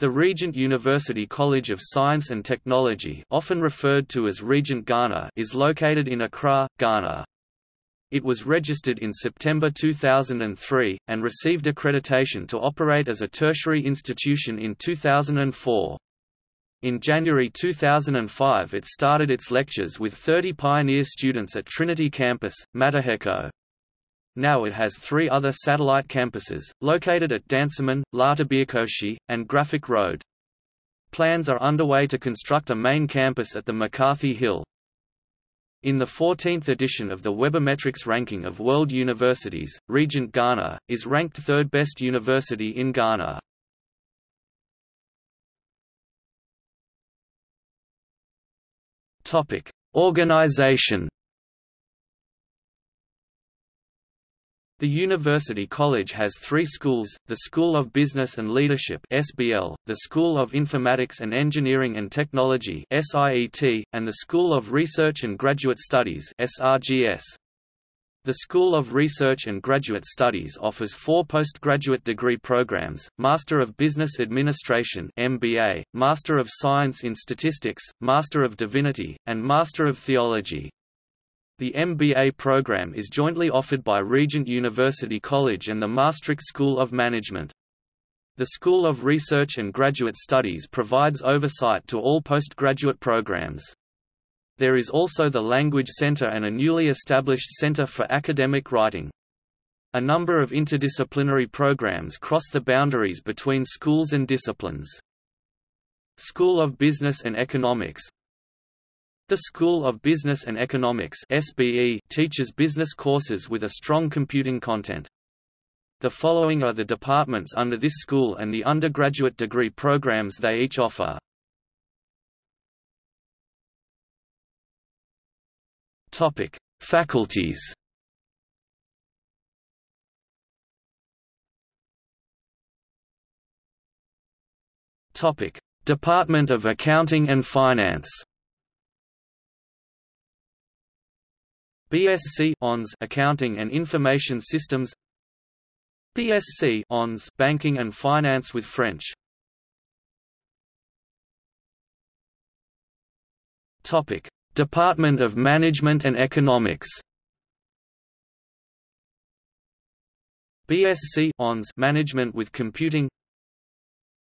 The Regent University College of Science and Technology often referred to as Regent Ghana is located in Accra, Ghana. It was registered in September 2003, and received accreditation to operate as a tertiary institution in 2004. In January 2005 it started its lectures with 30 pioneer students at Trinity Campus, Mataheko. Now it has three other satellite campuses, located at Dansoman, Lartebiokorshie, and Graphic Road. Plans are underway to construct a main campus at the McCarthy Hill. In the 14th edition of the Webometrics ranking of world universities, Regent Ghana, is ranked third best university in Ghana. Organization The University College has three schools, the School of Business and Leadership SBL, the School of Informatics and Engineering and Technology SIET, and the School of Research and Graduate Studies SRGS. The School of Research and Graduate Studies offers four postgraduate degree programs, Master of Business Administration MBA, Master of Science in Statistics, Master of Divinity, and Master of Theology. The MBA program is jointly offered by Regent University College and the Maastricht School of Management. The School of Research and Graduate Studies provides oversight to all postgraduate programs. There is also the Language Center and a newly established Center for Academic Writing. A number of interdisciplinary programs cross the boundaries between schools and disciplines. School of Business and Economics the School of Business and Economics SBE teaches business courses with a strong computing content. The following are the departments under this school and the undergraduate degree programs they each offer. Topic: Faculties. Topic: Department of Accounting and Finance. BSc ONS Accounting and Information Systems BSc ONS Banking and Finance with French. Topic. Department of Management and Economics BSc ONS Management with Computing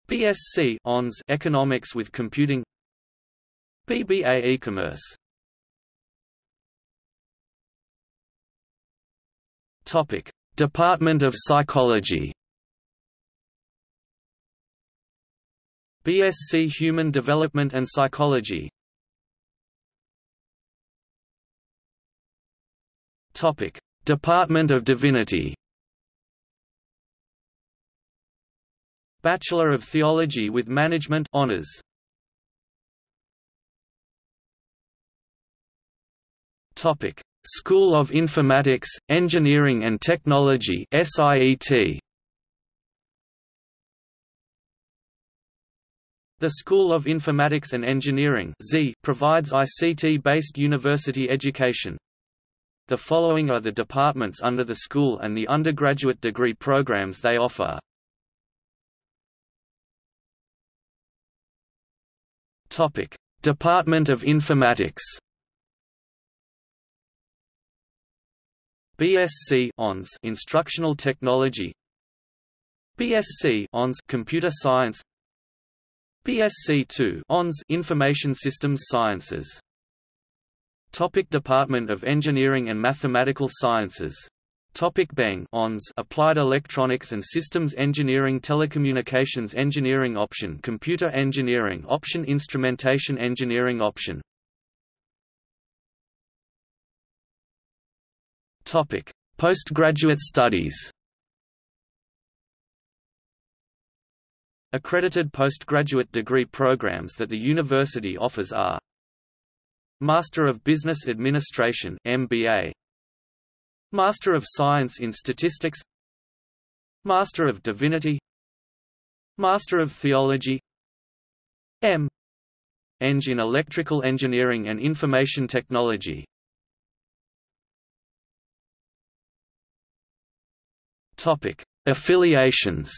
BSc ONS Economics with Computing BBA E-commerce Topic: Department of Psychology. BSc Human Development and Psychology. Topic: Department of Divinity. Bachelor of Theology with Management honors. Topic: School of Informatics, Engineering and Technology SIET. The School of Informatics and Engineering provides ICT-based university education. The following are the departments under the school and the undergraduate degree programs they offer. Department of Informatics BSc ONS Instructional Technology. BSc ONS Computer Science. BSc 2 ONS Information Systems Sciences. Topic Department of Engineering and Mathematical Sciences. Topic BEng ONS Applied Electronics and Systems Engineering Telecommunications Engineering Option Computer Engineering Option Instrumentation Engineering Option Topic: Postgraduate studies. Accredited postgraduate degree programs that the university offers are Master of Business Administration MBA Master of Science in Statistics Master of Divinity Master of Theology M. Eng in Electrical Engineering and Information Technology Topic: Affiliations.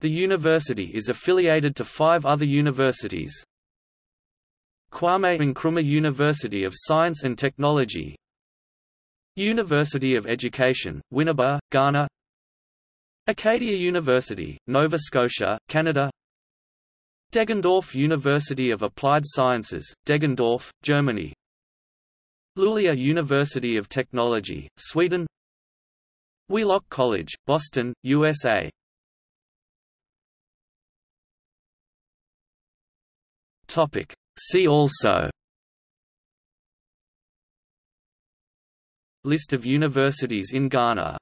The university is affiliated to five other universities. Kwame Nkrumah University of Science and Technology University of Education, Winneba, Ghana Acadia University, Nova Scotia, Canada Deggendorf University of Applied Sciences, Deggendorf, Germany Luleå University of Technology, Sweden. Wheelock College, Boston, USA. See also. List of universities in Ghana